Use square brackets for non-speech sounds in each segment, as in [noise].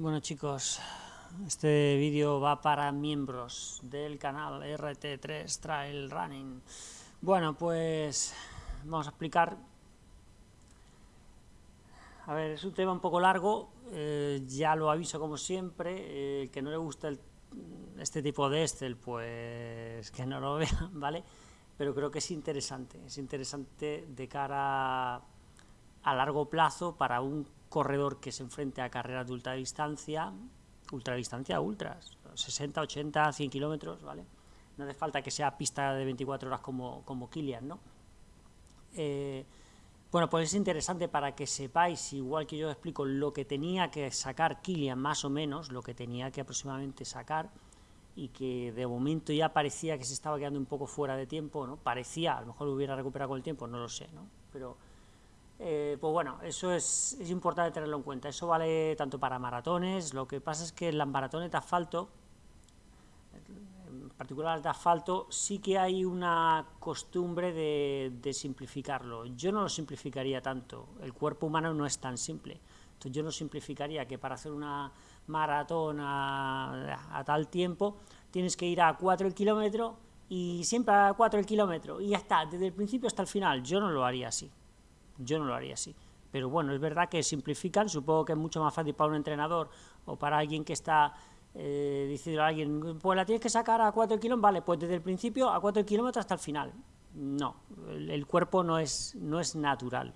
Bueno chicos, este vídeo va para miembros del canal RT3 Trail Running. Bueno, pues vamos a explicar. A ver, es un tema un poco largo, eh, ya lo aviso como siempre, el que no le gusta este tipo de Excel, pues que no lo [laughs] vea, ¿vale? Pero creo que es interesante, es interesante de cara a largo plazo para un corredor que se enfrente a carreras de ultradistancia, ultradistancia, ultras, 60, 80, 100 kilómetros, ¿vale? No hace falta que sea pista de 24 horas como, como Kilian, ¿no? Eh, bueno, pues es interesante para que sepáis, igual que yo explico, lo que tenía que sacar Kilian, más o menos, lo que tenía que aproximadamente sacar, y que de momento ya parecía que se estaba quedando un poco fuera de tiempo, ¿no? Parecía, a lo mejor lo hubiera recuperado con el tiempo, no lo sé, ¿no? Pero eh, pues bueno, eso es, es, importante tenerlo en cuenta. Eso vale tanto para maratones, lo que pasa es que en las maratones de asfalto, en particular de asfalto, sí que hay una costumbre de, simplificarlo. Yo no lo simplificaría tanto, el cuerpo humano no es tan simple. Entonces yo no simplificaría que para hacer una maratón a, tal tiempo tienes que ir a 4 el kilómetro y siempre a 4 el kilómetro y ya está, desde el principio hasta el final. Yo no lo haría así. Yo no lo haría así. Pero bueno, es verdad que simplifican, supongo que es mucho más fácil para un entrenador o para alguien que está eh, diciendo a alguien, pues la tienes que sacar a 4 kilómetros, vale, pues desde el principio a 4 kilómetros hasta el final. No, el, cuerpo no es, no es natural,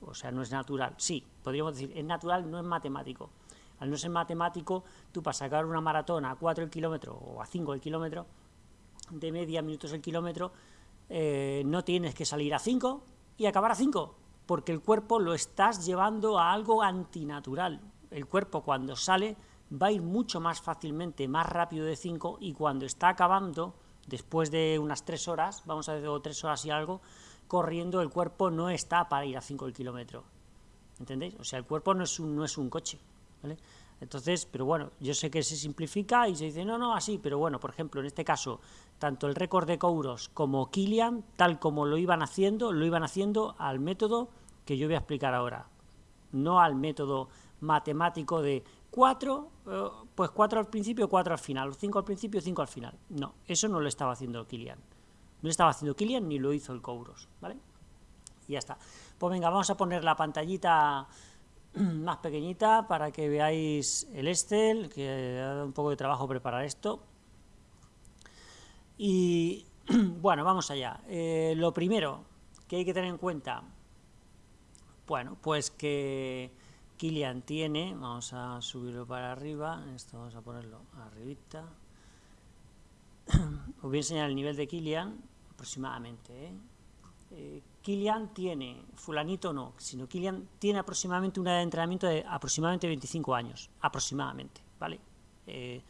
o sea, no es natural, sí, podríamos decir, es natural, no es matemático. Al no ser matemático, tú para sacar una maratón a 4 el kilómetro o a 5 el kilómetro, de media minutos el kilómetro, eh, no tienes que salir a 5 y acabar a 5, porque el cuerpo lo estás llevando a algo antinatural. El cuerpo cuando sale va a ir mucho más fácilmente, más rápido de 5 y cuando está acabando, después de unas 3 horas, vamos a decir 3 horas y algo, corriendo el cuerpo no está para ir a 5 el kilómetro. ¿Entendéis? O sea, el cuerpo no es un, no es un coche. ¿vale? Entonces, pero bueno, yo sé que se simplifica y se dice, no, no, así, pero bueno, por ejemplo, en este caso, tanto el récord de Kouros como Kilian, tal como lo iban haciendo, lo iban haciendo al método que yo voy a explicar ahora, no al método matemático de 4, eh, pues 4 al principio, 4 al final, 5 al principio, 5 al final. No, eso no lo estaba haciendo Kilian. No lo estaba haciendo Kilian ni lo hizo el Kouros, ¿vale? Y ya está. Pues venga, vamos a poner la pantallita más pequeñita para que veáis el Excel, que ha dado un poco de trabajo preparar esto. Y [clears throat] bueno, vamos allá. Eh, lo primero que hay que tener en cuenta, bueno, pues que Kilian tiene, vamos a subirlo para arriba, esto vamos a ponerlo arribita. [clears throat] Os voy a enseñar el nivel de Kilian aproximadamente. ¿eh? Eh, Kilian tiene, fulanito no, sino Kilian tiene aproximadamente una edad de entrenamiento de aproximadamente 25 años, aproximadamente, ¿vale? Eh,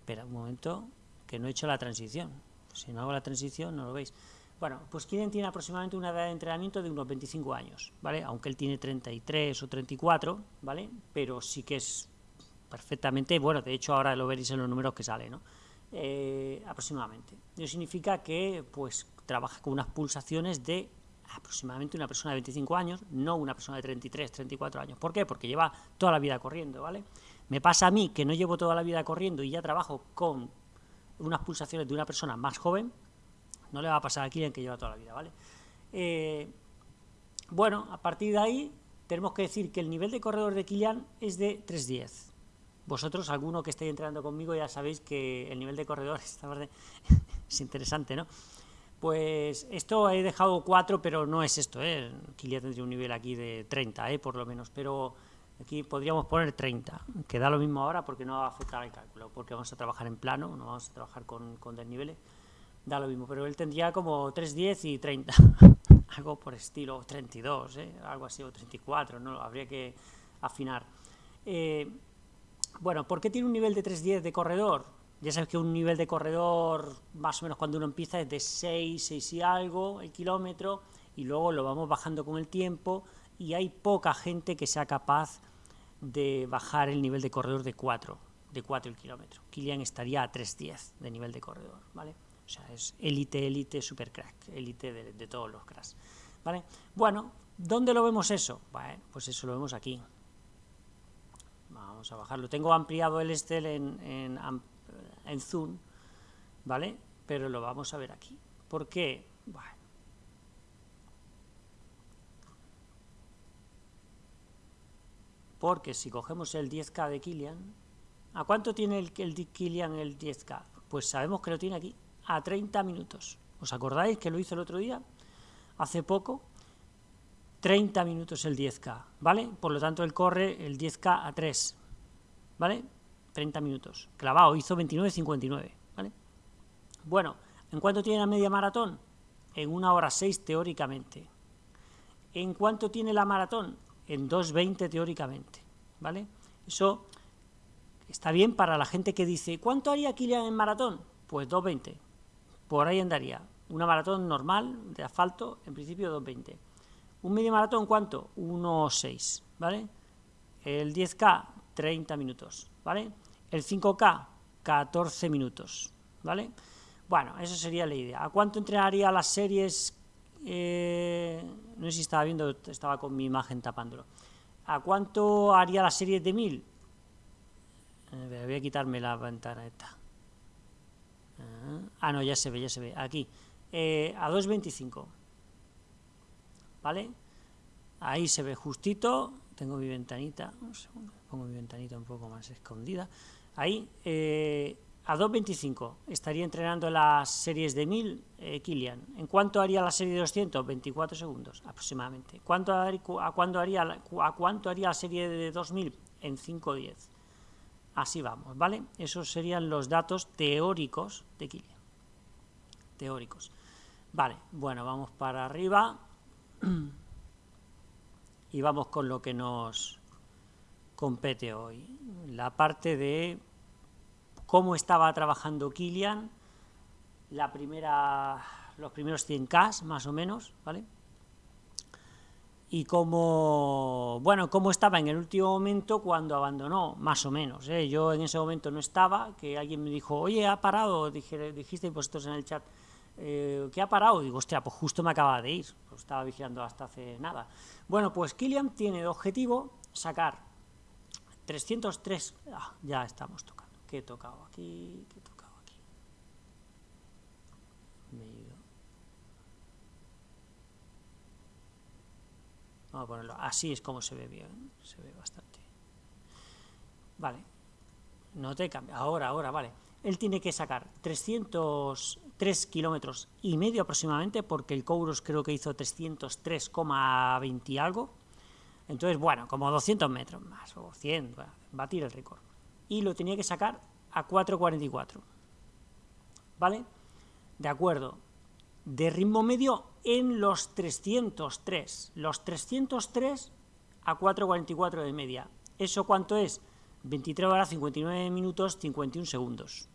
espera un momento, que no he hecho la transición, si no hago la transición no lo veis. Bueno, pues Kilian tiene aproximadamente una edad de entrenamiento de unos 25 años, ¿vale? Aunque él tiene 33 o 34, ¿vale? Pero sí que es perfectamente, bueno, de hecho ahora lo veréis en los números que sale, ¿no? Eh, aproximadamente. Eso significa que, pues, trabaja con unas pulsaciones de aproximadamente una persona de 25 años, no una persona de 33, 34 años. ¿Por qué? Porque lleva toda la vida corriendo, ¿vale? Me pasa a mí que no llevo toda la vida corriendo y ya trabajo con unas pulsaciones de una persona más joven, no le va a pasar a quien que lleva toda la vida, ¿vale? Eh, bueno, a partir de ahí tenemos que decir que el nivel de corredor de Kilian es de 3.10. Vosotros, alguno que estéis entrenando conmigo, ya sabéis que el nivel de corredor [laughs] [laughs] es interesante, ¿no? Pues esto he dejado 4, pero no es esto, ¿eh? Kilian tendría un nivel aquí de 30, ¿eh? por lo menos, pero aquí podríamos poner 30, que da lo mismo ahora porque no va a afectar al cálculo, porque vamos a trabajar en plano, no vamos a trabajar con, con desniveles, da lo mismo, pero él tendría como 310 y 30, [laughs] algo por estilo, 32, ¿eh? algo así, o 34, ¿no? habría que afinar. Eh, bueno, ¿por qué tiene un nivel de 310 de corredor? Ya sabes que un nivel de corredor, más o menos cuando uno empieza, es de 6, 6 y algo el kilómetro, y luego lo vamos bajando con el tiempo, y hay poca gente que sea capaz de bajar el nivel de corredor de 4, de 4 el kilómetro. Kilian estaría a 3.10 de nivel de corredor, ¿vale? O sea, es élite, élite, super crack, élite de, todos los cracks, ¿vale? Bueno, ¿dónde lo vemos eso? Bueno, pues eso lo vemos aquí. Vamos a bajarlo. Tengo ampliado el Excel en, en, en Zoom, ¿vale? Pero lo vamos a ver aquí. ¿Por qué? Bueno. Porque si cogemos el 10K de Kilian, ¿a cuánto tiene el, el Kilian el 10K? Pues sabemos que lo tiene aquí, a 30 minutos. ¿Os acordáis que lo hizo el otro día? Hace poco, 30 minutos el 10K, ¿vale? Por lo tanto, él corre el 10K a 3, ¿vale? 30 minutos. Clavado, hizo 29.59, ¿vale? Bueno, ¿en cuánto tiene la media maratón? En una hora 6 teóricamente. ¿En cuánto tiene la maratón? En 2.20 teóricamente, ¿vale? Eso está bien para la gente que dice, ¿cuánto haría Kilian en maratón? Pues 2.20, por ahí andaría. Una maratón normal, de asfalto, en principio 2.20. ¿Un medio maratón cuánto? 1.6, ¿vale? El 10K, 30 minutos, ¿vale? El 5K, 14 minutos, ¿vale? Bueno, eso sería la idea. ¿A cuánto entrenaría las series? Eh, no sé si estaba viendo, estaba con mi imagen tapándolo. ¿A cuánto haría las series de 1000? Eh, voy a quitarme la ventana. Ah, no, ya se ve, ya se ve. Aquí. Eh, a 2.25. ¿Vale? Ahí se ve justito. Tengo mi ventanita. Un segundo. Pongo mi ventanita un poco más escondida. Ahí. Eh, a 2.25 estaría entrenando las series de 1000 eh, Kilian. ¿En cuánto haría la serie de 200? 24 segundos aproximadamente. ¿Cuánto, a, cuánto haría, ¿A cuánto haría la serie de 2000? En 5.10. Así vamos, ¿vale? Esos serían los datos teóricos de Kilian. Teóricos. Vale, bueno, vamos para arriba. [clears throat] Y vamos con lo que nos compete hoy. La parte de cómo estaba trabajando Kilian, la primera, los primeros 100K más o menos, ¿vale? y cómo, bueno, cómo estaba en el último momento cuando abandonó, más o menos. ¿eh? Yo en ese momento no estaba, que alguien me dijo, oye, ha parado, Dije, dijisteis vosotros en el chat, eh, ¿qué ha parado? Digo, hostia, pues justo me acaba de ir, pues estaba vigilando hasta hace nada. Bueno, pues Kilian tiene de objetivo sacar 303, ah, ya estamos tocando, ¿qué he tocado aquí? ¿Qué he tocado aquí? Me he ido. Vamos a ponerlo, así es como se ve bien, se ve bastante. Vale, no te cambia, ahora, ahora, vale. Él tiene que sacar 303 kilómetros y medio aproximadamente, porque el Kouros creo que hizo 303,20 y algo. Entonces, bueno, como 200 metros más, o 100, va a batir el récord. Y lo tenía que sacar a 4.44. ¿Vale? De acuerdo. De ritmo medio en los 303. Los 303 a 4.44 de media. ¿Eso cuánto es? 23 horas, 59 minutos, 51 segundos.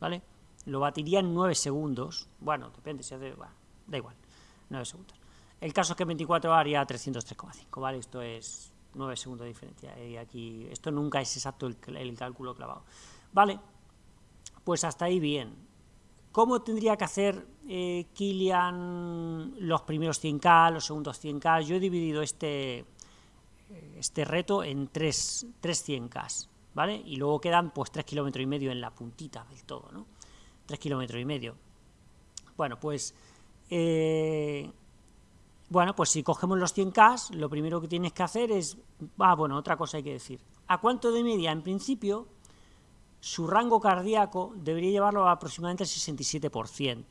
¿Vale? Lo batiría en 9 segundos. Bueno, depende, si hace... Bueno, da igual. 9 segundos. El caso es que 24 haría 303,5, ¿vale? Esto es 9 segundos de diferencia. Y aquí, esto nunca es exacto el, cálculo clavado. ¿Vale? Pues hasta ahí bien. ¿Cómo tendría que hacer eh, Kilian los primeros 100K, los segundos 100K? Yo he dividido este, este reto en tres, 100K, ¿vale? Y luego quedan pues 3 kilómetros y medio en la puntita del todo, ¿no? 3 kilómetros y medio. Bueno, pues... Eh, bueno, pues si cogemos los 100K, lo primero que tienes que hacer es... Ah, bueno, otra cosa hay que decir. ¿A cuánto de media? En principio, su rango cardíaco debería llevarlo a aproximadamente el 67%,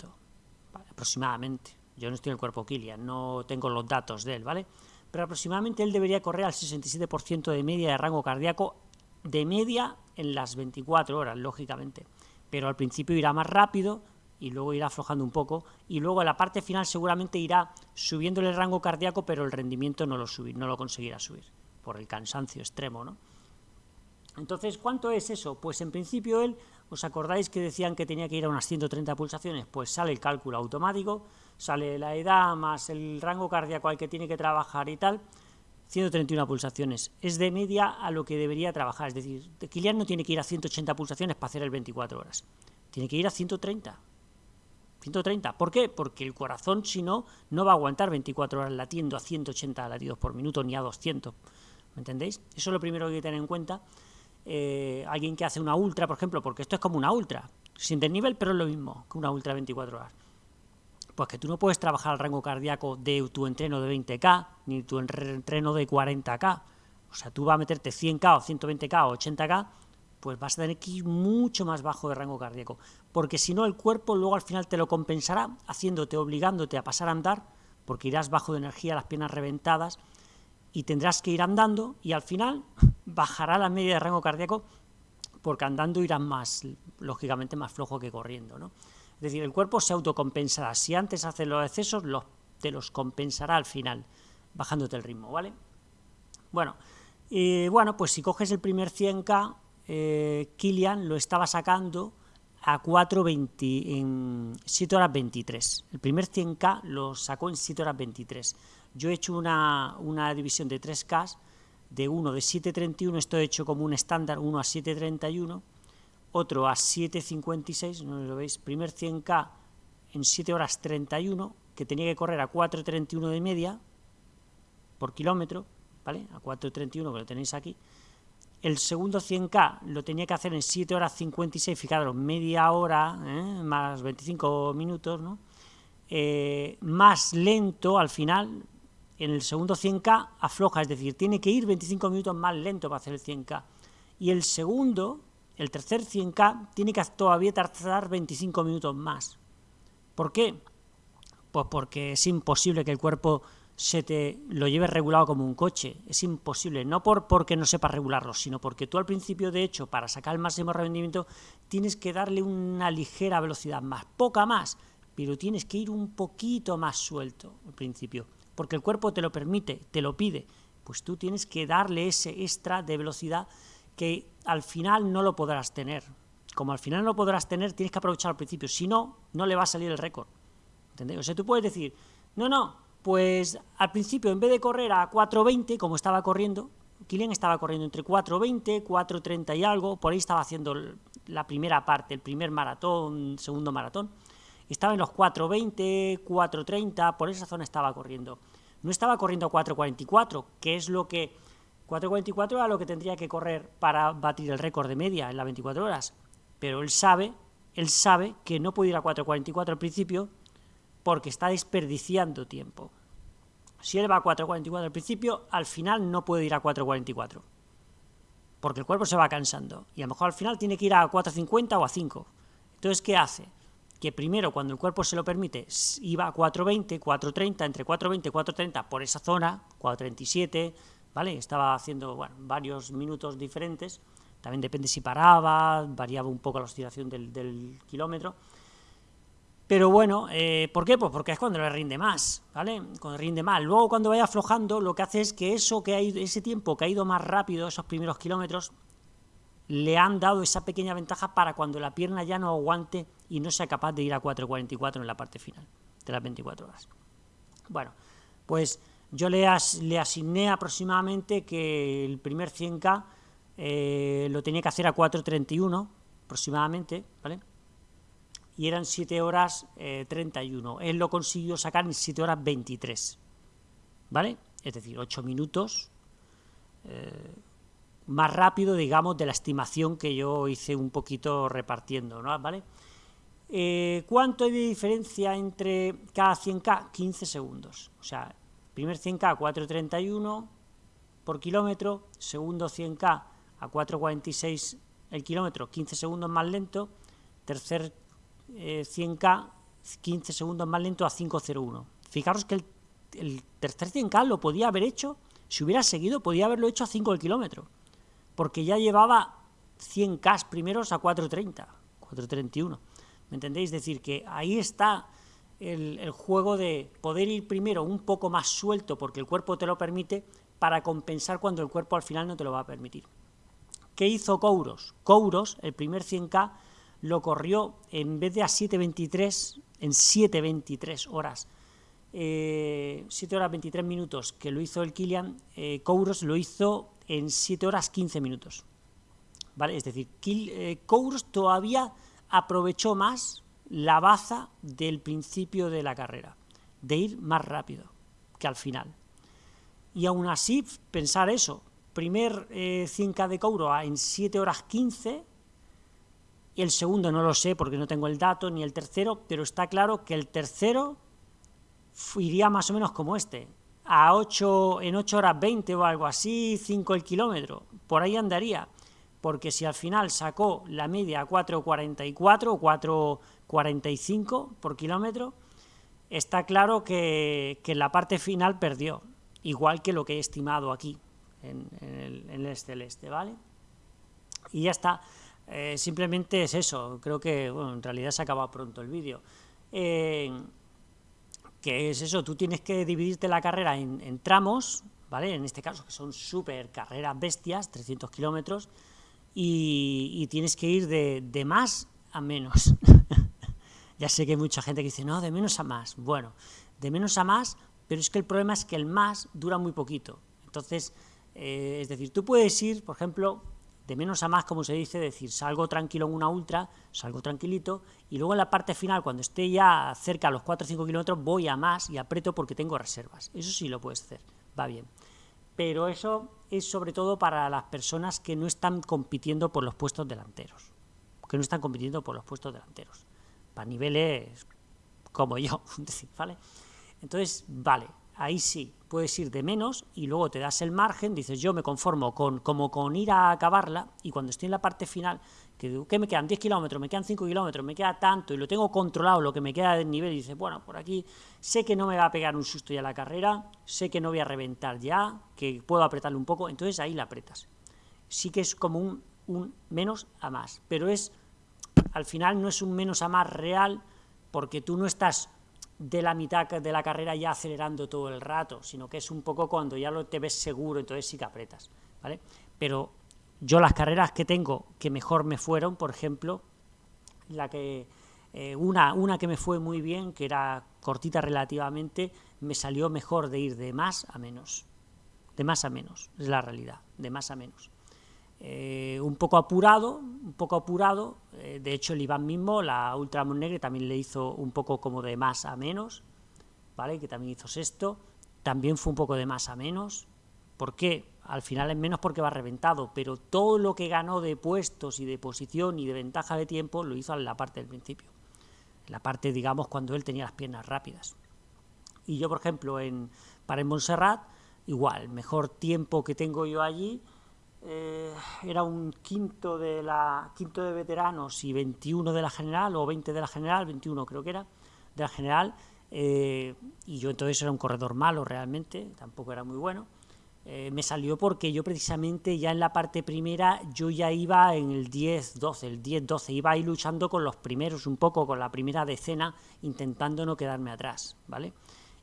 aproximadamente. Yo no estoy en el cuerpo Kilian, no tengo los datos de él, ¿vale? Pero aproximadamente él debería correr al 67% de media de rango cardíaco, de media en las 24 horas, lógicamente. Pero al principio irá más rápido y luego irá aflojando un poco y luego en la parte final seguramente irá subiendo el rango cardíaco, pero el rendimiento no lo, subir, no lo conseguirá subir por el cansancio extremo, ¿no? Entonces, ¿cuánto es eso? Pues en principio él, ¿os acordáis que decían que tenía que ir a unas 130 pulsaciones? Pues sale el cálculo automático, sale la edad más el rango cardíaco al que tiene que trabajar y tal, 131 pulsaciones. Es de media a lo que debería trabajar, es decir, Kilian no tiene que ir a 180 pulsaciones para hacer el 24 horas, tiene que ir a 130. 130. ¿Por qué? Porque el corazón, si no, no va a aguantar 24 horas latiendo a 180 latidos por minuto ni a 200. ¿Me entendéis? Eso es lo primero que hay que tener en cuenta eh, alguien que hace una ultra, por ejemplo, porque esto es como una ultra, sin desnivel, pero es lo mismo que una ultra 24 horas. Pues que tú no puedes trabajar el rango cardíaco de tu entreno de 20K, ni tu entreno de 40K. O sea, tú vas a meterte 100K o 120K o 80K, pues vas a tener que ir mucho más bajo de rango cardíaco. Porque si no, el cuerpo luego al final te lo compensará haciéndote, obligándote a pasar a andar, porque irás bajo de energía, las piernas reventadas, y tendrás que ir andando, y al final [laughs] bajará la media de rango cardíaco, porque andando irás más, lógicamente, más flojo que corriendo, ¿no? Es decir, el cuerpo se autocompensará. Si antes hace los excesos, te los compensará al final, bajándote el ritmo, ¿vale? Bueno, bueno, pues si coges el primer 100K, eh, Kilian lo estaba sacando a 4.20 en 7 horas 23. El primer 100K lo sacó en 7 horas 23. Yo he hecho una, una división de 3K, de uno de 7.31, esto he hecho como un estándar, uno a 7.31, otro a 7.56, no lo veis, primer 100K en 7 horas 31, que tenía que correr a 4.31 de media por kilómetro, ¿vale? A 4.31 que lo tenéis aquí. El segundo 100K lo tenía que hacer en 7 horas 56, fijaros, media hora, ¿eh? más 25 minutos, ¿no? Eh, más lento al final, en el segundo 100K afloja, es decir, tiene que ir 25 minutos más lento para hacer el 100K. Y el segundo el tercer 100K tiene que todavía tardar 25 minutos más. ¿Por qué? Pues porque es imposible que el cuerpo se te lo lleve regulado como un coche. Es imposible, no por porque no sepas regularlo, sino porque tú al principio, de hecho, para sacar el máximo rendimiento, tienes que darle una ligera velocidad más, poca más, pero tienes que ir un poquito más suelto al principio, porque el cuerpo te lo permite, te lo pide, pues tú tienes que darle ese extra de velocidad que al final no lo podrás tener. Como al final no lo podrás tener, tienes que aprovechar al principio, si no, no le va a salir el récord. O sea, tú puedes decir, no, no, pues al principio en vez de correr a 4.20, como estaba corriendo, Kilian estaba corriendo entre 4.20, 4.30 y algo, por ahí estaba haciendo la primera parte, el primer maratón, segundo maratón, estaba en los 4.20, 4.30, por esa zona estaba corriendo. No estaba corriendo a 4.44, que es lo que 4.44 era lo que tendría que correr para batir el récord de media en las 24 horas. Pero él sabe, él sabe que no puede ir a 4.44 al principio porque está desperdiciando tiempo. Si él va a 4.44 al principio, al final no puede ir a 4.44. Porque el cuerpo se va cansando. Y a lo mejor al final tiene que ir a 4.50 o a 5. Entonces, ¿qué hace? Que primero, cuando el cuerpo se lo permite, iba a 4.20, 4.30, entre 4.20 y 4.30 por esa zona, 4.37, ¿vale? Estaba haciendo varios minutos diferentes, también depende si paraba, variaba un poco la oscilación del, kilómetro, pero bueno, eh, ¿por qué? Pues porque es cuando le rinde más, ¿vale? Cuando rinde más. Luego cuando vaya aflojando, lo que hace es que eso que ha ido, ese tiempo que ha ido más rápido, esos primeros kilómetros, le han dado esa pequeña ventaja para cuando la pierna ya no aguante y no sea capaz de ir a 4.44 en la parte final de las 24 horas. Bueno, pues yo le, le asigné aproximadamente que el primer 100K eh, lo tenía que hacer a 4.31 aproximadamente, ¿vale? Y eran 7 horas 31. Eh, Él lo consiguió sacar en 7 horas 23, ¿vale? Es decir, 8 minutos eh, más rápido, digamos, de la estimación que yo hice un poquito repartiendo, ¿no? ¿Vale? ¿Cuánto hay de diferencia entre cada 100K? 15 segundos. O sea, Primer 100K 4.31 por kilómetro, segundo 100K a 4.46 el kilómetro, 15 segundos más lento, tercer 100K eh, 15 segundos más lento a 5.01. Fijaros que el, tercer 100K lo podía haber hecho, si hubiera seguido, podía haberlo hecho a 5 el kilómetro, porque ya llevaba 100K primeros a 4.30, 4.31. ¿Me entendéis? Es decir, que ahí está el, juego de poder ir primero un poco más suelto porque el cuerpo te lo permite para compensar cuando el cuerpo al final no te lo va a permitir. ¿Qué hizo Kouros? Kouros, el primer 100K, lo corrió en vez de a 7.23, en 7.23 horas, 7 eh, horas 23 minutos que lo hizo el Kilian, eh, Kouros lo hizo en 7 horas 15 minutos. ¿Vale? Es decir, eh, Kouros todavía aprovechó más la baza del principio de la carrera, de ir más rápido que al final. Y aún así, pensar eso, primer 100K de Couro en 7 horas 15, y el segundo no lo sé porque no tengo el dato, ni el tercero, pero está claro que el tercero iría más o menos como este, a 8, en 8 horas 20 o algo así, 5 el kilómetro, por ahí andaría, porque si al final sacó la media a 4.44 o 4.45 por kilómetro, está claro que, que, la parte final perdió, igual que lo que he estimado aquí, en, el, en el celeste, ¿vale? Y ya está. Eh, simplemente es eso, creo que, bueno, en realidad se acaba pronto el vídeo. Eh, que es eso, tú tienes que dividirte la carrera en, tramos, ¿vale? En este caso, que son súper carreras bestias, 300 kilómetros, y, tienes que ir de, de más a menos. [laughs] ya sé que hay mucha gente que dice, no, de menos a más. Bueno, de menos a más, pero es que el problema es que el más dura muy poquito. Entonces, eh, es decir, tú puedes ir, por ejemplo, de menos a más, como se dice, decir, salgo tranquilo en una ultra, salgo tranquilito, y luego en la parte final, cuando esté ya cerca a los 4 o 5 kilómetros, voy a más y aprieto porque tengo reservas. Eso sí lo puedes hacer, va bien. Pero eso es sobre todo para las personas que no están compitiendo por los puestos delanteros, que no están compitiendo por los puestos delanteros, para niveles como yo, [laughs] ¿vale? Entonces, vale, ahí sí, puedes ir de menos y luego te das el margen, dices yo me conformo con como con ir a acabarla y cuando estoy en la parte final, que ¿qué me quedan? 10 kilómetros, me quedan 5 kilómetros, me queda tanto y lo tengo controlado lo que me queda del nivel y dices, bueno, por aquí sé que no me va a pegar un susto ya la carrera, sé que no voy a reventar ya, que puedo apretarle un poco, entonces ahí la apretas. Sí que es como un, un menos a más, pero es, al final no es un menos a más real porque tú no estás de la mitad de la carrera ya acelerando todo el rato, sino que es un poco cuando ya lo te ves seguro, entonces sí que apretas, ¿vale? Pero yo las carreras que tengo que mejor me fueron, por ejemplo, la que eh, una, una que me fue muy bien, que era cortita relativamente, me salió mejor de ir de más a menos, de más a menos, es la realidad, de más a menos. Eh, un poco apurado, un poco apurado, eh, de hecho el Iván mismo, la Ultra Negre, también le hizo un poco como de más a menos, ¿vale? que también hizo sexto, también fue un poco de más a menos, ¿por qué? Al final es menos porque va reventado, pero todo lo que ganó de puestos y de posición y de ventaja de tiempo lo hizo en la parte del principio, en la parte, digamos, cuando él tenía las piernas rápidas. Y yo, por ejemplo, en, para en Montserrat, igual, mejor tiempo que tengo yo allí, eh, era un quinto de la quinto de veteranos y 21 de la general, o 20 de la general, 21 creo que era, de la general, eh, y yo entonces era un corredor malo realmente, tampoco era muy bueno, eh, me salió porque yo precisamente ya en la parte primera yo ya iba en el 10-12, el 10-12, iba ahí luchando con los primeros, un poco con la primera decena, intentando no quedarme atrás, ¿vale?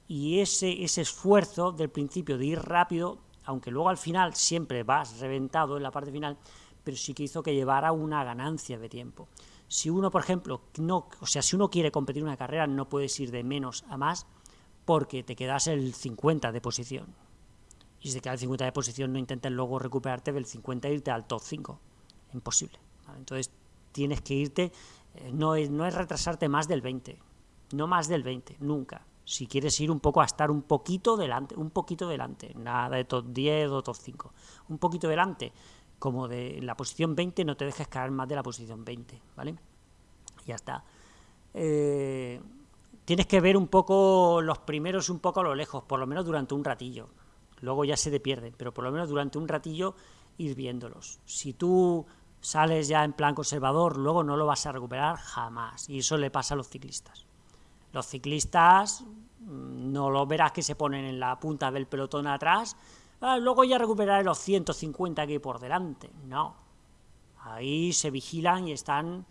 Y ese, ese esfuerzo del principio de ir rápido aunque luego al final siempre vas reventado en la parte final, pero sí que hizo que llevara una ganancia de tiempo. Si uno, por ejemplo, no, o sea, si uno quiere competir una carrera, no puedes ir de menos a más porque te quedas el 50 de posición. Y si te quedas el 50 de posición, no intentes luego recuperarte del 50 e irte al top 5. Imposible. Entonces, tienes que irte, eh, no es, no es retrasarte más del 20, no más del 20, nunca si quieres ir un poco a estar un poquito delante, un poquito delante, nada de top 10 o top 5, un poquito delante, como de la posición 20 no te dejes caer más de la posición 20, ¿vale? Ya está. Eh, tienes que ver un poco los primeros un poco a lo lejos, por lo menos durante un ratillo, luego ya se te pierden, pero por lo menos durante un ratillo ir viéndolos. Si tú sales ya en plan conservador, luego no lo vas a recuperar jamás, y eso le pasa a los ciclistas. Los ciclistas mm, no lo verás que se ponen en la punta del pelotón atrás, ah, luego ya recuperaré los 150 que hay por delante. No, ahí se vigilan y están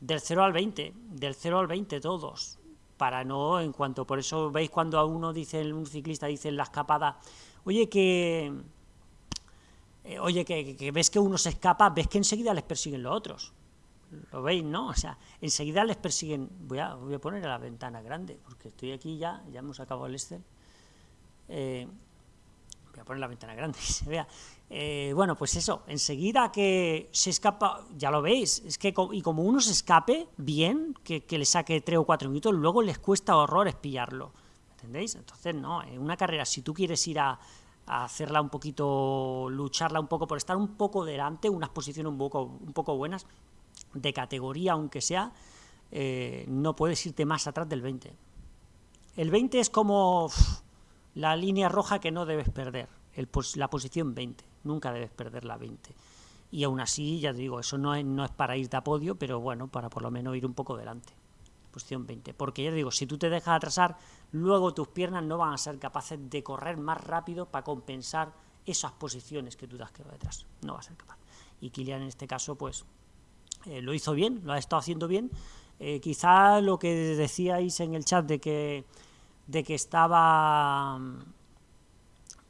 del 0 al 20, del 0 al 20 todos, para no, en cuanto, por eso veis cuando a uno dice, un ciclista dice en la escapada, oye que, eh, oye que, que ves que uno se escapa, ves que enseguida les persiguen los otros lo veis, ¿no? O sea, enseguida les persiguen, voy a, voy a poner a la ventana grande, porque estoy aquí ya, ya hemos acabado el Excel, eh, voy a poner la ventana grande [laughs] y se vea, eh, bueno, pues eso, enseguida que se escapa, ya lo veis, es que y como uno se escape bien, que, que le saque tres o cuatro minutos, luego les cuesta horrores pillarlo, ¿entendéis? Entonces, no, en una carrera, si tú quieres ir a, hacerla un poquito, lucharla un poco por estar un poco delante, unas posiciones un poco, un poco buenas, de categoría aunque sea, eh, no puedes irte más atrás del 20. El 20 es como la línea roja que no debes perder, el, la posición 20, nunca debes perder la 20. Y aún así, ya te digo, eso no es, no es para irte a podio, pero bueno, para por lo menos ir un poco delante. Posición 20. Porque ya te digo, si tú te dejas atrasar, luego tus piernas no van a ser capaces de correr más rápido para compensar esas posiciones que tú te has quedado detrás. No va a ser capaz. Y Kilian en este caso, pues, eh, lo hizo bien, lo ha estado haciendo bien. Eh, quizá lo que decíais en el chat de que, de que estaba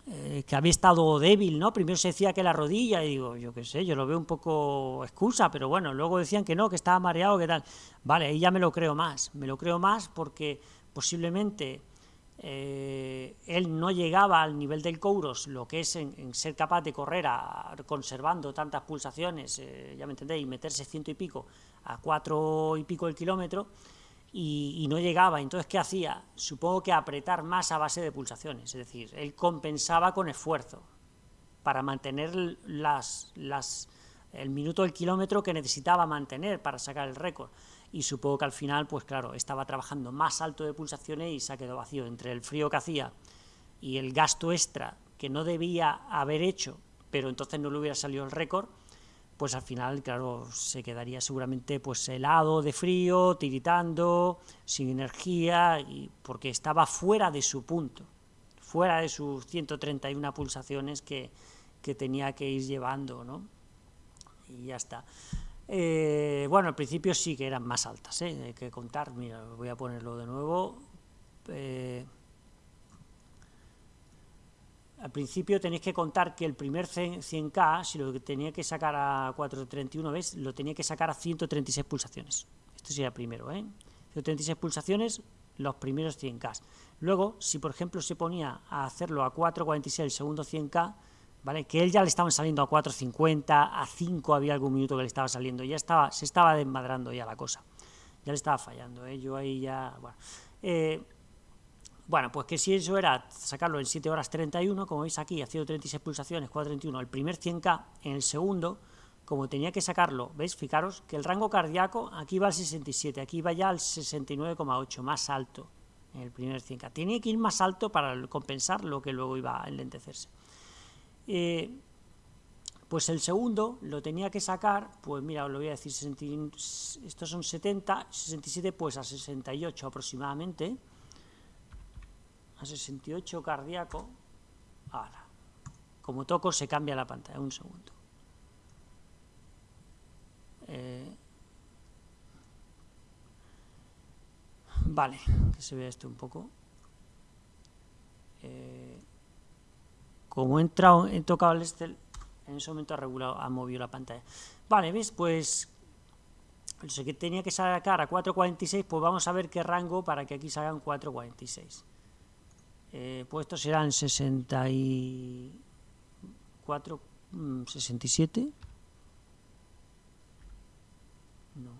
eh, que había estado débil, ¿no? Primero se decía que la rodilla, y digo, yo qué sé, yo lo veo un poco excusa, pero bueno, luego decían que no, que estaba mareado, que tal. Vale, ahí ya me lo creo más, me lo creo más porque posiblemente eh, él no llegaba al nivel del Kouros, lo que es en, ser capaz de correr conservando tantas pulsaciones, eh, ya me entendéis, y meterse ciento y pico a cuatro y pico el kilómetro, y, no llegaba. Entonces, ¿qué hacía? Supongo que apretar más a base de pulsaciones, es decir, él compensaba con esfuerzo para mantener las, las, el minuto del kilómetro que necesitaba mantener para sacar el récord. Y supongo que al final, pues claro, estaba trabajando más alto de pulsaciones y se ha quedado vacío. Entre el frío que hacía y el gasto extra que no debía haber hecho, pero entonces no le hubiera salido el récord, pues al final, claro, se quedaría seguramente pues helado de frío, tiritando, sin energía, y porque estaba fuera de su punto, fuera de sus 131 pulsaciones que, tenía que ir llevando, ¿no? Y ya está. Eh, bueno, al principio sí que eran más altas, ¿eh? hay que contar, mira, voy a ponerlo de nuevo. Eh, al principio tenéis que contar que el primer 100K, si lo tenía que sacar a 431, ¿ves? Lo tenía que sacar a 136 pulsaciones. Esto sería primero, ¿eh? 136 pulsaciones, los primeros 100K. Luego, si por ejemplo se ponía a hacerlo a 446 el segundo 100K, ¿vale? Que él ya le estaban saliendo a 450, a 5 había algún minuto que le estaba saliendo, ya estaba, se estaba desmadrando ya la cosa. Ya le estaba fallando, ¿eh? Yo ahí ya, bueno. Eh, bueno, pues que si eso era sacarlo en 7 horas 31, como veis aquí, a 136 pulsaciones, 431, el primer 100K, en el segundo, como tenía que sacarlo, ¿veis? Fijaros que el rango cardíaco aquí va al 67, aquí va ya al 69,8, más alto en el primer 100K. Tenía que ir más alto para compensar lo que luego iba a enlentecerse. Eh, pues el segundo lo tenía que sacar, pues mira, os lo voy a decir, estos son 70, 67 pues a 68 aproximadamente, a 68 cardíaco, ahora, como toco se cambia la pantalla, un segundo. Eh, vale, que se vea esto un poco. Eh, como he entrado, he tocado el Estel, en ese momento ha regulado, ha movido la pantalla. Vale, ¿ves? Pues sé que tenía que sacar a 4.46, pues vamos a ver qué rango para que aquí salgan 4.46 eh, puestos serán 64, 67. Mm, no.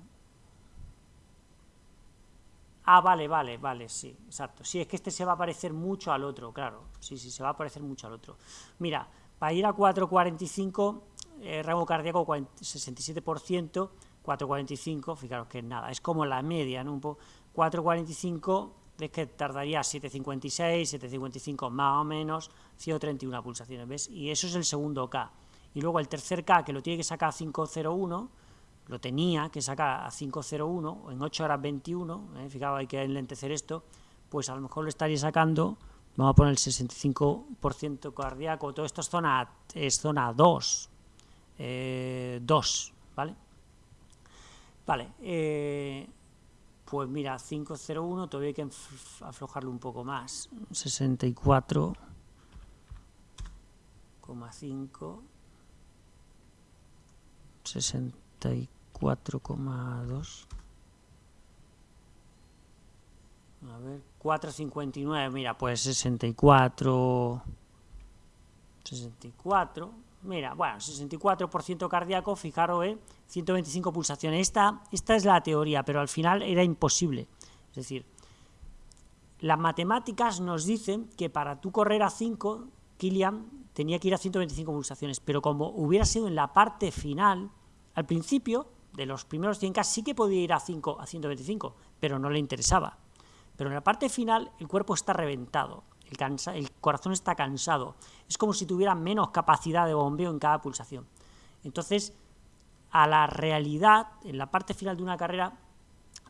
Ah, vale, vale, vale, sí, exacto. Sí, es que este se va a parecer mucho al otro, claro. Sí, sí, se va a parecer mucho al otro. Mira, para ir a 445, eh, rango cardíaco 67%, 445, fijaros que es nada, es como la media, ¿no? Un poco, 445 ves que tardaría 7.56, 7.55 más o menos, 131 pulsaciones, ¿ves? Y eso es el segundo K. Y luego el tercer K, que lo tiene que sacar a 5.01, lo tenía que sacar a 5.01, en 8 horas 21, ¿eh? fijaos, hay que enlentecer esto, pues a lo mejor lo estaría sacando, vamos a poner el 65% cardíaco, todo esto es zona, es zona 2, 2, eh, ¿vale? Vale, eh, pues mira, 501 todavía hay que aflojarlo un poco más. 64,5 64,2 a ver, 4,59, mira, pues 64 64 Mira, bueno, 64% cardíaco, fijaros, ¿eh? 125 pulsaciones. Esta, esta es la teoría, pero al final era imposible. Es decir, las matemáticas nos dicen que para tú correr a 5, Kilian tenía que ir a 125 pulsaciones, pero como hubiera sido en la parte final, al principio, de los primeros 100K sí que podía ir a 5 a 125, pero no le interesaba. Pero en la parte final el cuerpo está reventado, el, corazón está cansado, es como si tuviera menos capacidad de bombeo en cada pulsación. Entonces, a la realidad, en la parte final de una carrera,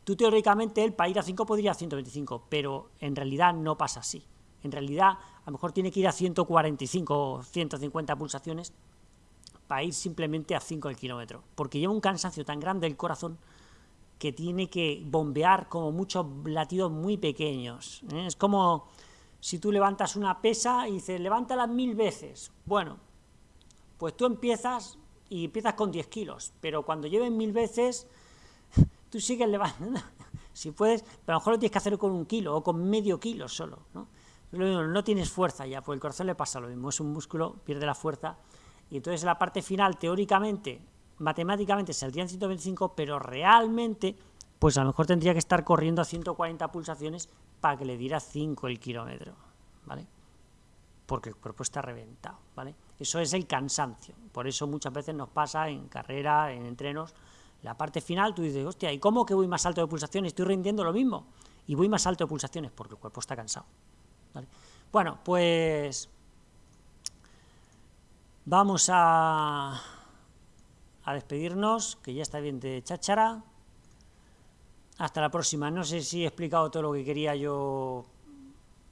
tú teóricamente él para ir a 5 podría ir a 125, pero en realidad no pasa así. En realidad, a lo mejor tiene que ir a 145 o 150 pulsaciones para ir simplemente a 5 el kilómetro, porque lleva un cansancio tan grande el corazón que tiene que bombear como muchos latidos muy pequeños. ¿eh? Es como si tú levantas una pesa y dices, levántala mil veces. Bueno, pues tú empiezas y empiezas con 10 kilos, pero cuando lleven mil veces, [laughs] tú sigues levantando. [laughs] si puedes, pero a lo mejor lo tienes que hacer con un kilo o con medio kilo solo. ¿no? no tienes fuerza ya, pues el corazón le pasa lo mismo, es un músculo, pierde la fuerza, y entonces la parte final, teóricamente, matemáticamente saldría en 125, pero realmente, pues a lo mejor tendría que estar corriendo a 140 pulsaciones para que le diera 5 el kilómetro, ¿vale? Porque el cuerpo está reventado, ¿vale? Eso es el cansancio, por eso muchas veces nos pasa en carrera, en entrenos, la parte final tú dices, hostia, ¿y cómo que voy más alto de pulsaciones? Estoy rindiendo lo mismo, y voy más alto de pulsaciones, porque el cuerpo está cansado. Bueno, pues vamos a, a despedirnos, que ya está bien de cháchara. Hasta la próxima. No sé si he explicado todo lo que quería yo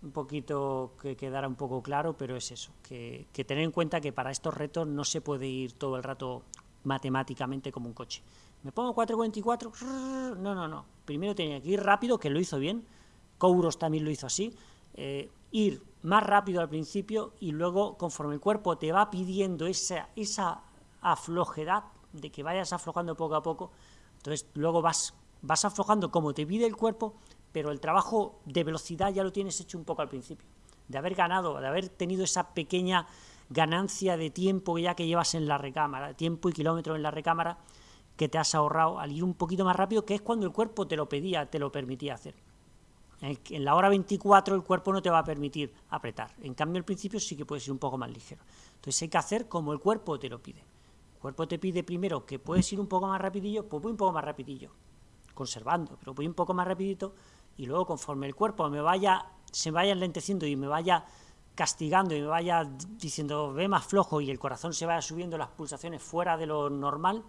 un poquito que quedara un poco claro, pero es eso, que, tener en cuenta que para estos retos no se puede ir todo el rato matemáticamente como un coche. ¿Me pongo 4.24? No, no, no. Primero tenía que ir rápido, que lo hizo bien. Kouros también lo hizo así. Eh, ir más rápido al principio y luego conforme el cuerpo te va pidiendo esa, esa aflojedad de que vayas aflojando poco a poco, entonces luego vas, vas aflojando como te pide el cuerpo, pero el trabajo de velocidad ya lo tienes hecho un poco al principio, de haber ganado, de haber tenido esa pequeña ganancia de tiempo ya que llevas en la recámara, tiempo y kilómetros en la recámara que te has ahorrado al ir un poquito más rápido, que es cuando el cuerpo te lo pedía, te lo permitía hacer. En la hora 24 el cuerpo no te va a permitir apretar. En cambio, al principio sí que puedes ir un poco más ligero. Entonces hay que hacer como el cuerpo te lo pide. El cuerpo te pide primero que puedes ir un poco más rapidillo, pues voy un poco más rapidillo, conservando, pero voy un poco más rapidito y luego conforme el cuerpo me vaya, se vaya enlenteciendo y me vaya castigando y me vaya diciendo ve más flojo y el corazón se vaya subiendo las pulsaciones fuera de lo normal,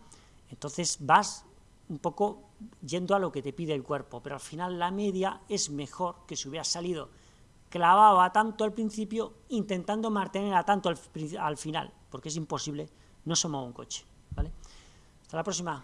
entonces vas un poco yendo a lo que te pide el cuerpo, pero al final la media es mejor que si hubieras salido clavado a tanto al principio, intentando mantener a tanto al, final, porque es imposible, no somos un coche, ¿vale? Hasta la próxima.